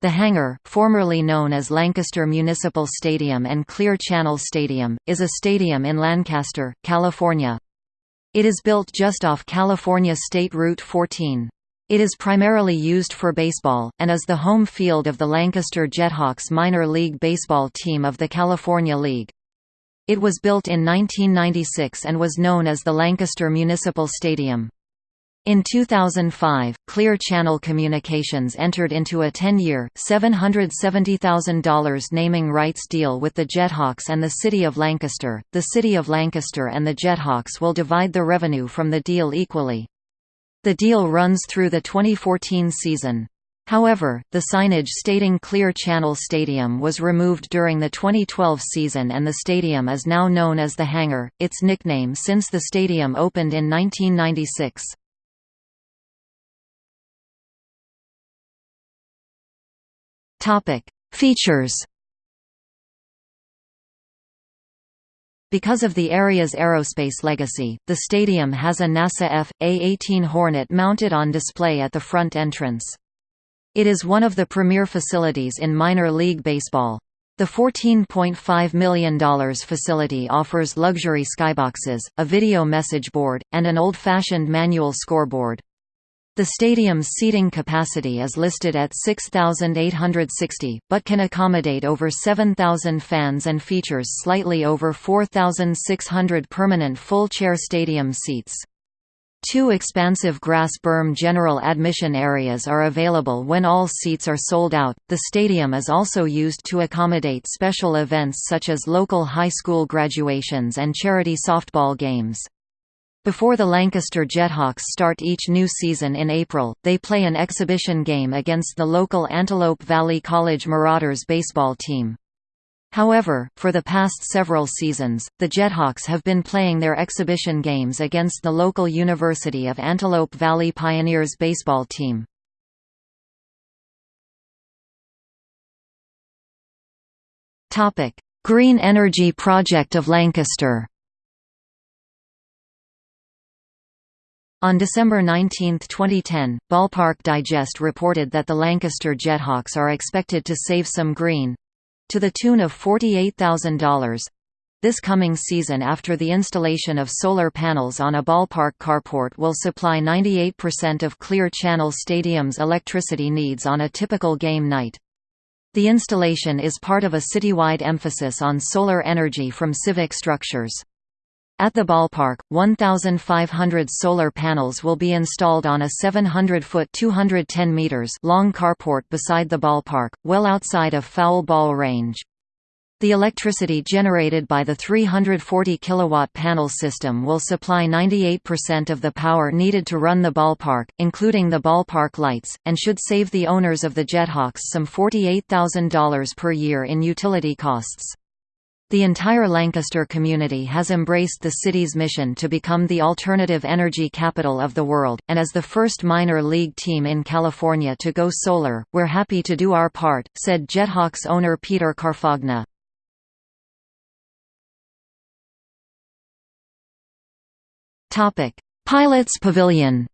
The hangar, formerly known as Lancaster Municipal Stadium and Clear Channel Stadium, is a stadium in Lancaster, California. It is built just off California State Route 14. It is primarily used for baseball, and is the home field of the Lancaster Jethawks minor league baseball team of the California League. It was built in 1996 and was known as the Lancaster Municipal Stadium. In 2005, Clear Channel Communications entered into a 10-year, $770,000 naming rights deal with the Jethawks and the City of Lancaster. The City of Lancaster and the Jethawks will divide the revenue from the deal equally. The deal runs through the 2014 season. However, the signage stating Clear Channel Stadium was removed during the 2012 season and the stadium is now known as The Hangar, its nickname since the stadium opened in 1996. Topic: Features. Because of the area's aerospace legacy, the stadium has a NASA F.A-18 Hornet mounted on display at the front entrance. It is one of the premier facilities in minor league baseball. The $14.5 million facility offers luxury skyboxes, a video message board, and an old-fashioned manual scoreboard. The stadium's seating capacity is listed at 6,860, but can accommodate over 7,000 fans and features slightly over 4,600 permanent full-chair stadium seats. Two expansive grass berm general admission areas are available when all seats are sold out. The stadium is also used to accommodate special events such as local high school graduations and charity softball games. Before the Lancaster Jethawks start each new season in April, they play an exhibition game against the local Antelope Valley College Marauders baseball team. However, for the past several seasons, the Jethawks have been playing their exhibition games against the local University of Antelope Valley Pioneers baseball team. Green Energy Project of Lancaster On December 19, 2010, Ballpark Digest reported that the Lancaster Jethawks are expected to save some green—to the tune of $48,000 this coming season after the installation of solar panels on a ballpark carport will supply 98% of Clear Channel Stadium's electricity needs on a typical game night. The installation is part of a citywide emphasis on solar energy from civic structures. At the ballpark, 1,500 solar panels will be installed on a 700-foot (210 meters) long carport beside the ballpark, well outside of foul ball range. The electricity generated by the 340 kilowatt panel system will supply 98% of the power needed to run the ballpark, including the ballpark lights, and should save the owners of the Jethawks some $48,000 per year in utility costs. The entire Lancaster community has embraced the city's mission to become the alternative energy capital of the world, and as the first minor league team in California to go solar, we're happy to do our part, said Jethawks owner Peter Carfagna. Pilots Pavilion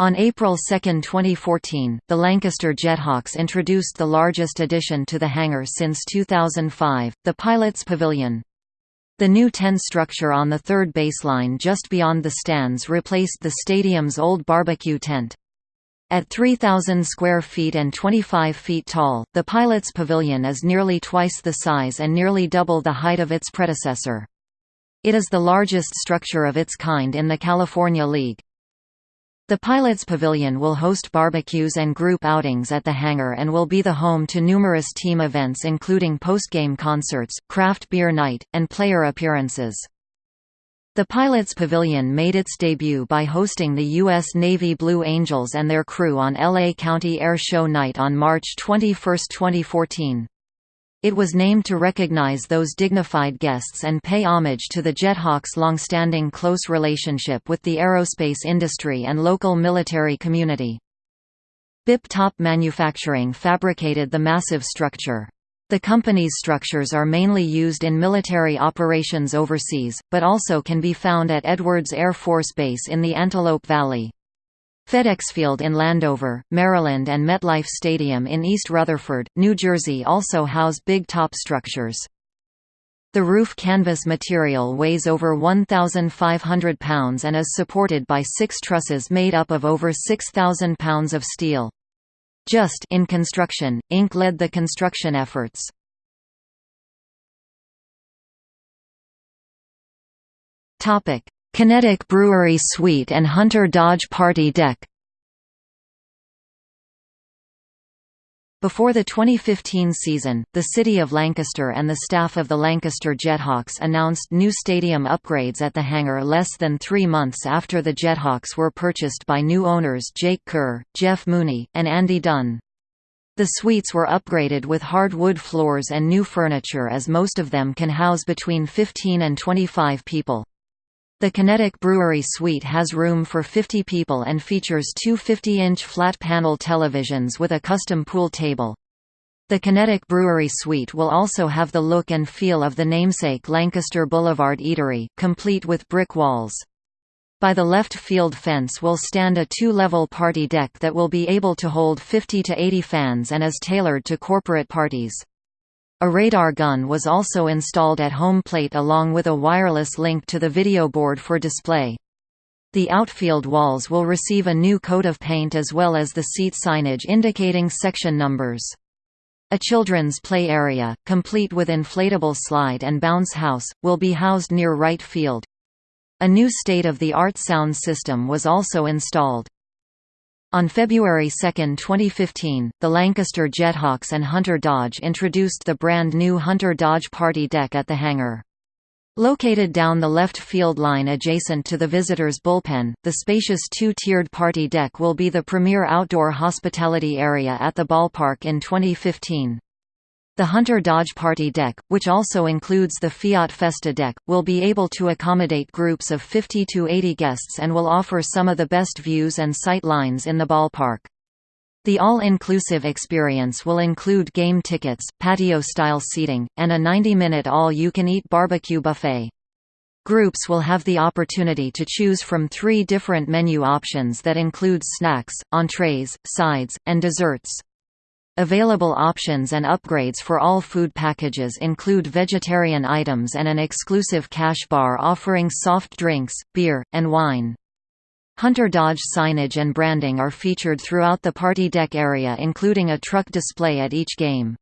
On April 2, 2014, the Lancaster Jethawks introduced the largest addition to the hangar since 2005, the Pilots Pavilion. The new 10 structure on the third baseline just beyond the stands replaced the stadium's old barbecue tent. At 3,000 square feet and 25 feet tall, the Pilots Pavilion is nearly twice the size and nearly double the height of its predecessor. It is the largest structure of its kind in the California League. The Pilots Pavilion will host barbecues and group outings at the hangar and will be the home to numerous team events including postgame concerts, craft beer night, and player appearances. The Pilots Pavilion made its debut by hosting the U.S. Navy Blue Angels and their crew on L.A. County Air Show Night on March 21, 2014. It was named to recognize those dignified guests and pay homage to the Jethawks' long-standing close relationship with the aerospace industry and local military community. Big Top Manufacturing fabricated the massive structure. The company's structures are mainly used in military operations overseas, but also can be found at Edwards Air Force Base in the Antelope Valley. FedEx Field in Landover, Maryland and MetLife Stadium in East Rutherford, New Jersey also house big top structures. The roof canvas material weighs over 1,500 pounds and is supported by six trusses made up of over 6,000 pounds of steel. Justin Construction, Inc. led the construction efforts. Kinetic Brewery Suite and Hunter Dodge Party Deck Before the 2015 season, the City of Lancaster and the staff of the Lancaster Jethawks announced new stadium upgrades at the hangar less than three months after the Jethawks were purchased by new owners Jake Kerr, Jeff Mooney, and Andy Dunn. The suites were upgraded with hardwood floors and new furniture as most of them can house between 15 and 25 people. The Kinetic Brewery Suite has room for 50 people and features two 50-inch flat-panel televisions with a custom pool table. The Kinetic Brewery Suite will also have the look and feel of the namesake Lancaster Boulevard Eatery, complete with brick walls. By the left field fence will stand a two-level party deck that will be able to hold 50 to 80 fans and is tailored to corporate parties. A radar gun was also installed at home plate along with a wireless link to the video board for display. The outfield walls will receive a new coat of paint as well as the seat signage indicating section numbers. A children's play area, complete with inflatable slide and bounce house, will be housed near right field. A new state-of-the-art sound system was also installed. On February 2, 2015, the Lancaster Jethawks and Hunter Dodge introduced the brand new Hunter Dodge Party Deck at the hangar. Located down the left field line adjacent to the visitors' bullpen, the spacious two-tiered party deck will be the premier outdoor hospitality area at the ballpark in 2015. The Hunter Dodge Party Deck, which also includes the Fiat Festa deck, will be able to accommodate groups of 50 to 80 guests and will offer some of the best views and sight lines in the ballpark. The all-inclusive experience will include game tickets, patio-style seating, and a 90-minute all-you-can-eat barbecue buffet. Groups will have the opportunity to choose from three different menu options that include snacks, entrees, sides, and desserts. Available options and upgrades for all food packages include vegetarian items and an exclusive cash bar offering soft drinks, beer, and wine. Hunter Dodge signage and branding are featured throughout the party deck area including a truck display at each game.